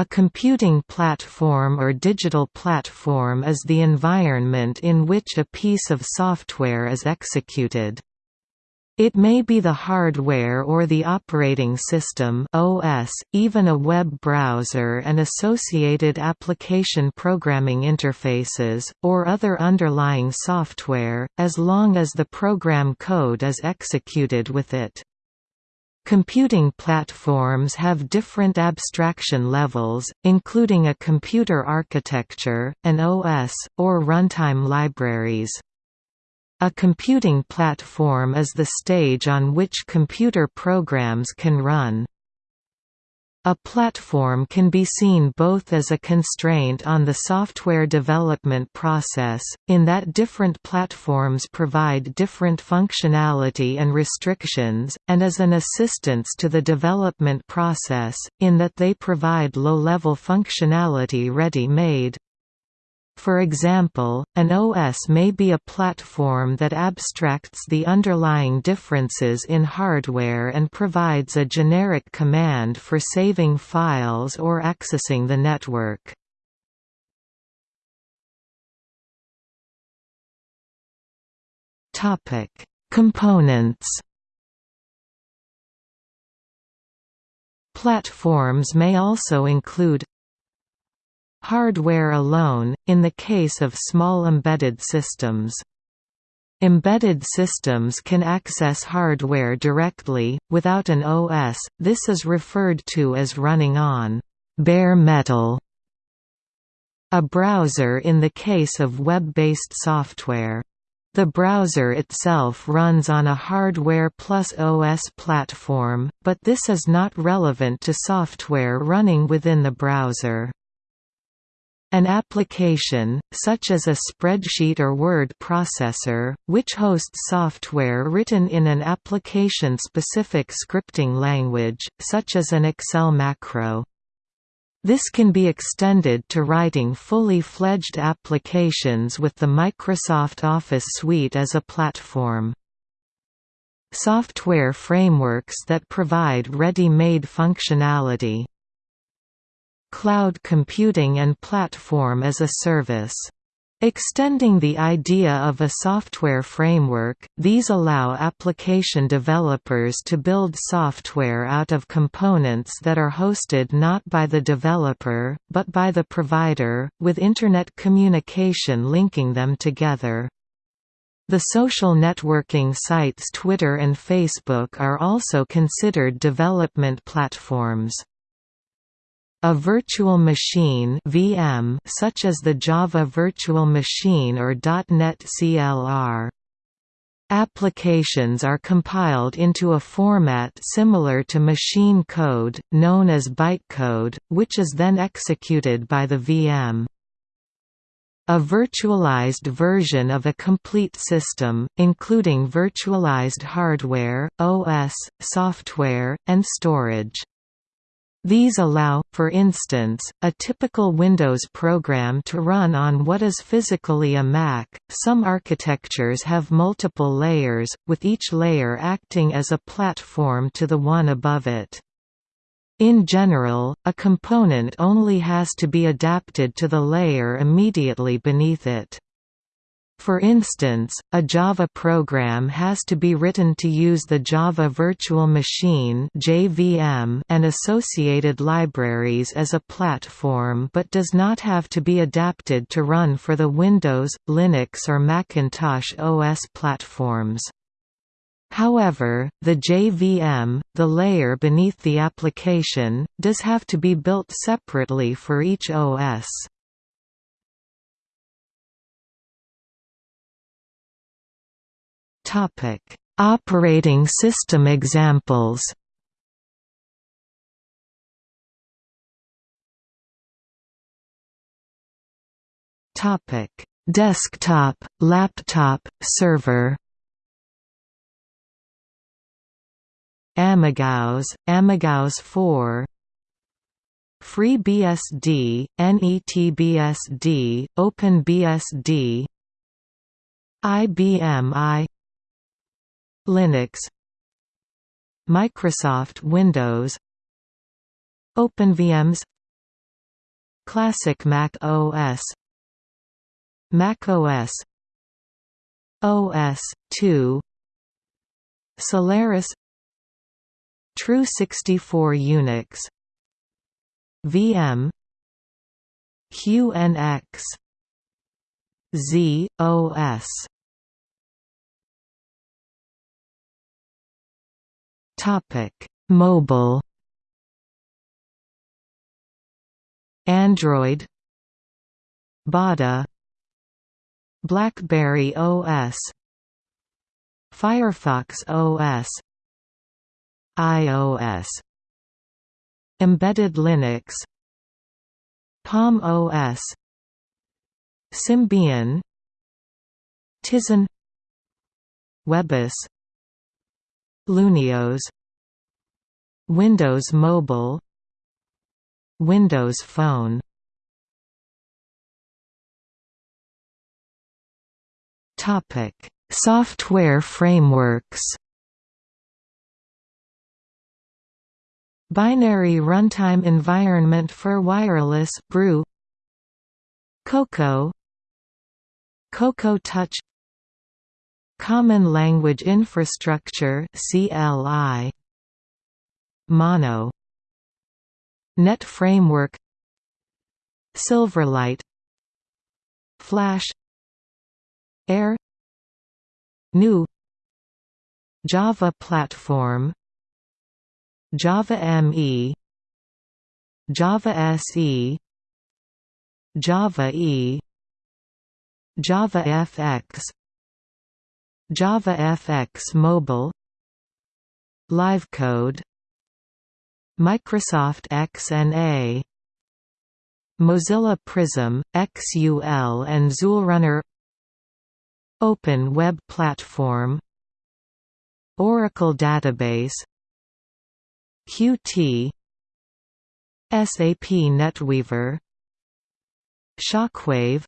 A computing platform or digital platform is the environment in which a piece of software is executed. It may be the hardware or the operating system OS, even a web browser and associated application programming interfaces, or other underlying software, as long as the program code is executed with it. Computing platforms have different abstraction levels, including a computer architecture, an OS, or runtime libraries. A computing platform is the stage on which computer programs can run. A platform can be seen both as a constraint on the software development process, in that different platforms provide different functionality and restrictions, and as an assistance to the development process, in that they provide low-level functionality ready-made. For example, an OS may be a platform that abstracts the underlying differences in hardware and provides a generic command for saving files or accessing the network. Components Platforms may also include Hardware alone, in the case of small embedded systems. Embedded systems can access hardware directly, without an OS, this is referred to as running on bare metal. A browser in the case of web-based software. The browser itself runs on a hardware plus OS platform, but this is not relevant to software running within the browser. An application, such as a spreadsheet or word processor, which hosts software written in an application-specific scripting language, such as an Excel macro. This can be extended to writing fully fledged applications with the Microsoft Office suite as a platform. Software frameworks that provide ready-made functionality cloud computing and platform as a service. Extending the idea of a software framework, these allow application developers to build software out of components that are hosted not by the developer, but by the provider, with Internet communication linking them together. The social networking sites Twitter and Facebook are also considered development platforms. A virtual machine VM such as the Java Virtual Machine or .NET CLR. Applications are compiled into a format similar to machine code, known as bytecode, which is then executed by the VM. A virtualized version of a complete system, including virtualized hardware, OS, software, and storage. These allow, for instance, a typical Windows program to run on what is physically a Mac. Some architectures have multiple layers, with each layer acting as a platform to the one above it. In general, a component only has to be adapted to the layer immediately beneath it. For instance, a Java program has to be written to use the Java Virtual Machine (JVM) and associated libraries as a platform but does not have to be adapted to run for the Windows, Linux or Macintosh OS platforms. However, the JVM, the layer beneath the application, does have to be built separately for each OS. Topic: Operating system examples. Topic: Desktop, laptop, server. AmigaOS, AmigaOS 4 FreeBSD, NetBSD, OpenBSD IBM I Linux Microsoft Windows OpenVMS Classic Mac OS Mac OS OS 2 Solaris Tru64 Unix VM QNX Z Topic. Mobile. Android. Bada. BlackBerry OS Firefox OS iOS Embedded Linux. Palm OS Symbian. Tizen. webOS LuneOS Windows Mobile Windows Phone Topic: Software frameworks. Binary Runtime Environment for Wireless BREW. Cocoa, Cocoa Touch, Common Language Infrastructure (CLI), Mono, Net Framework, Silverlight, Flash. Air. GNU Java Platform. Java ME Java SE Java E. Java FX Java FX Mobile Livecode Microsoft XNA Mozilla Prism, XUL and XULRunner Open Web Platform Oracle Database Qt SAP NetWeaver Shockwave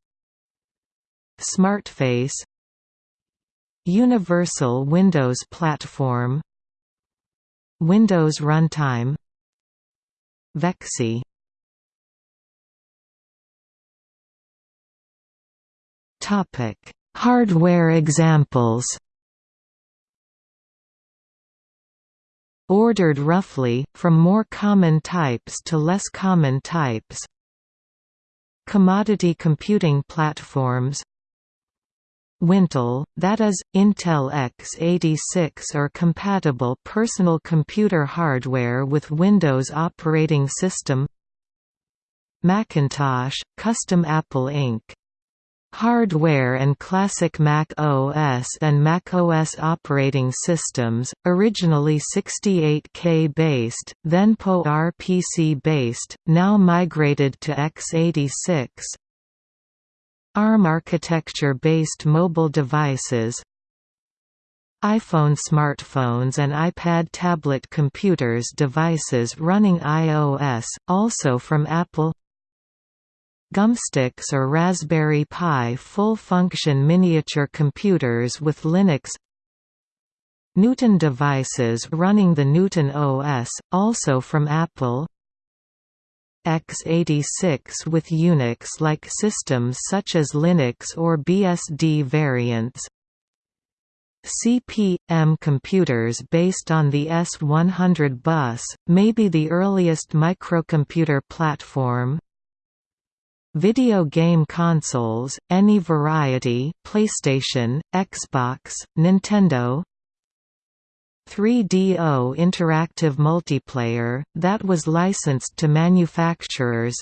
SmartFace Universal Windows Platform Windows Runtime VEXI Topic Hardware examples. Ordered roughly, from more common types to less common types. Commodity computing platforms Wintel, that is, Intel x86 or compatible personal computer hardware with Windows operating system Macintosh, custom Apple Inc. Hardware and classic Mac OS and Mac OS operating systems, originally 68K based, then PowerPC based, now migrated to x86. ARM architecture-based mobile devices iPhone smartphones and iPad tablet computers devices running iOS, also from Apple Gumsticks or Raspberry Pi full-function miniature computers with Linux Newton devices running the Newton OS, also from Apple x86 with Unix-like systems such as Linux or BSD variants. CP/M computers based on the S100 bus, may be the earliest microcomputer platform. Video game consoles, any variety PlayStation, Xbox, Nintendo 3DO interactive multiplayer, that was licensed to manufacturers.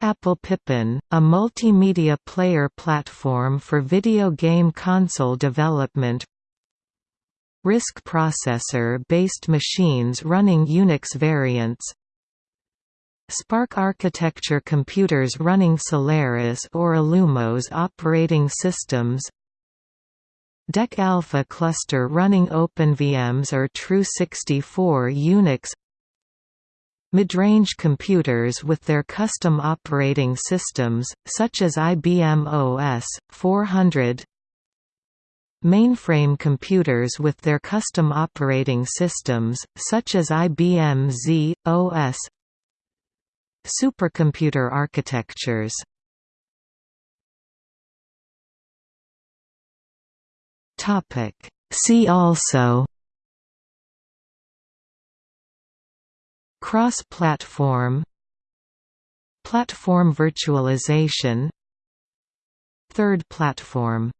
Apple Pippin, a multimedia player platform for video game console development. RISC processor-based machines running Unix variants. SPARC architecture computers running Solaris or Illumos operating systems DEC Alpha cluster running OpenVMS or Tru64 Unix Midrange computers with their custom operating systems, such as IBM OS, 400 Mainframe computers with their custom operating systems, such as IBM Z, OS Supercomputer architectures See also Cross-platform Platform virtualization Third platform